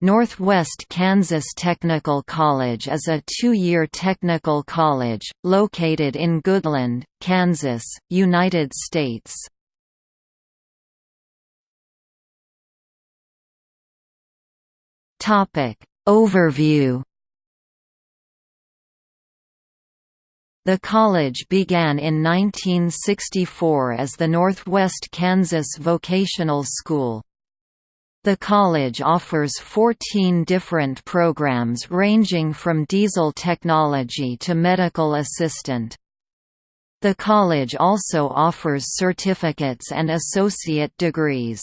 Northwest Kansas Technical College is a two-year technical college, located in Goodland, Kansas, United States. Overview The college began in 1964 as the Northwest Kansas Vocational School. The college offers 14 different programs ranging from diesel technology to medical assistant. The college also offers certificates and associate degrees.